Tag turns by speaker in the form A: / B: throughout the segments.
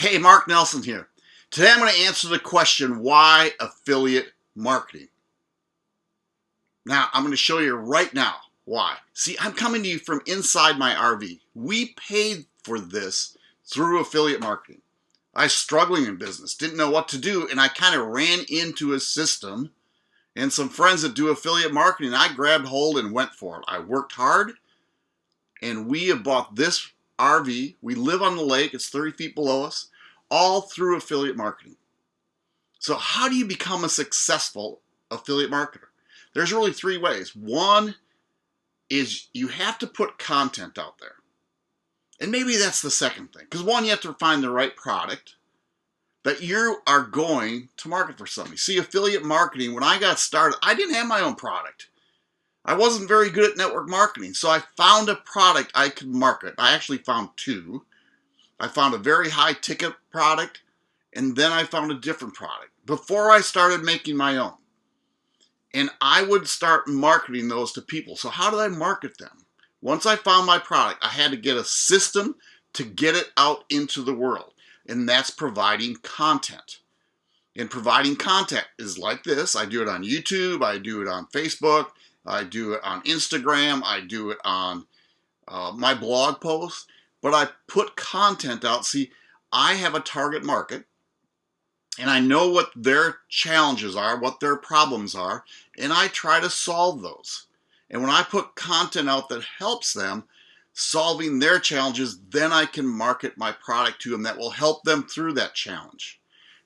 A: Hey, Mark Nelson here. Today I'm going to answer the question, why affiliate marketing? Now, I'm going to show you right now why. See, I'm coming to you from inside my RV. We paid for this through affiliate marketing. I was struggling in business, didn't know what to do, and I kind of ran into a system and some friends that do affiliate marketing. I grabbed hold and went for it. I worked hard, and we have bought this RV. We live on the lake. It's 30 feet below us, all through affiliate marketing. So how do you become a successful affiliate marketer? There's really three ways. One is you have to put content out there. And maybe that's the second thing. Because one, you have to find the right product that you are going to market for somebody. See, affiliate marketing, when I got started, I didn't have my own product. I wasn't very good at network marketing, so I found a product I could market. I actually found two. I found a very high ticket product, and then I found a different product before I started making my own. And I would start marketing those to people. So how did I market them? Once I found my product, I had to get a system to get it out into the world, and that's providing content. And providing content is like this. I do it on YouTube, I do it on Facebook, I do it on Instagram, I do it on uh, my blog posts, but I put content out. See, I have a target market and I know what their challenges are, what their problems are, and I try to solve those. And when I put content out that helps them solving their challenges, then I can market my product to them that will help them through that challenge.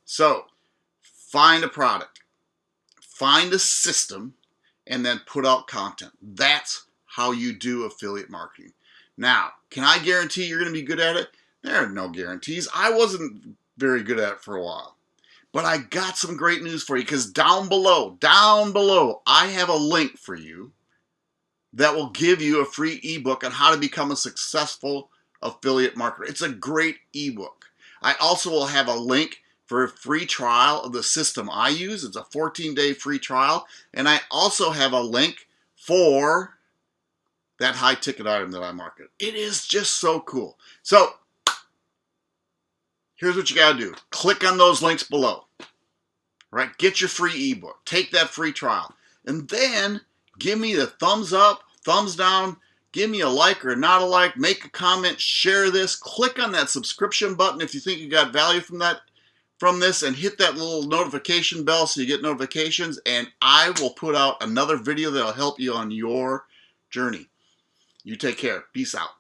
A: So find a product, find a system and then put out content. That's how you do affiliate marketing. Now, can I guarantee you're going to be good at it? There are no guarantees. I wasn't very good at it for a while. But I got some great news for you because down below, down below, I have a link for you that will give you a free ebook on how to become a successful affiliate marketer. It's a great ebook. I also will have a link for a free trial of the system I use. It's a 14-day free trial. And I also have a link for that high ticket item that I market. It is just so cool. So here's what you got to do. Click on those links below. Right? Get your free ebook. Take that free trial. And then give me the thumbs up, thumbs down, give me a like or not a like, make a comment, share this, click on that subscription button if you think you got value from that from this and hit that little notification bell so you get notifications and I will put out another video that'll help you on your journey. You take care. Peace out.